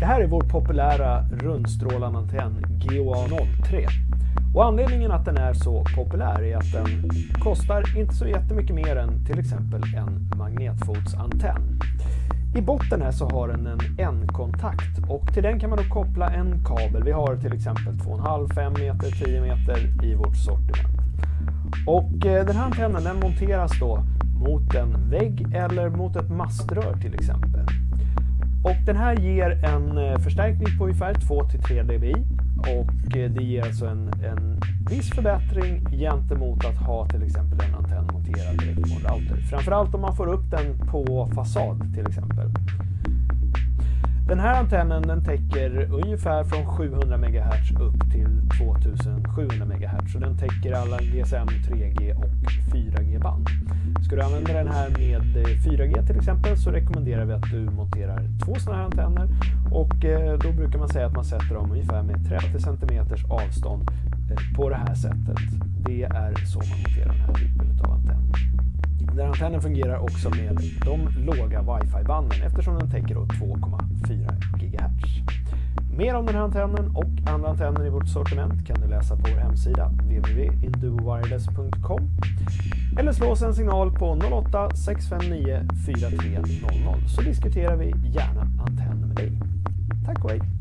Det här är vår populära rundstrålande antenn GOA03. Och anledningen att den är så populär är att den kostar inte så jättemycket mer än till exempel en magnetfotsantenn. I botten här så har den en N-kontakt och till den kan man då koppla en kabel. Vi har till exempel 2,5, 5 meter, 10 meter i vårt sortiment. Och eh, den här antennen den monteras då mot en vägg eller mot ett maströr till exempel. Och den här ger en eh, förstärkning på ungefär 2-3 dBi och eh, det ger alltså en, en viss förbättring gentemot att ha till exempel en antenn monterad direkt på en router. Framförallt om man får upp den på fasad till exempel. Den här antennen den täcker ungefär från 700 MHz upp till 2700 MHz. Så den täcker alla GSM, 3G och Ska du använda den här med eh, 4G till exempel så rekommenderar vi att du monterar två sådana här antenner. Och eh, då brukar man säga att man sätter dem ungefär med 30 cm avstånd eh, på det här sättet. Det är så man monterar den här typen av antenner. Den antennen fungerar också med de låga wifi-banden eftersom den täcker 2,4 GHz. Mer om den här antennen och andra antenner i vårt sortiment kan du läsa på vår hemsida www.induowireless.com eller slå oss en signal på 08 659 4300 så diskuterar vi gärna antenner med dig. Tack och hej!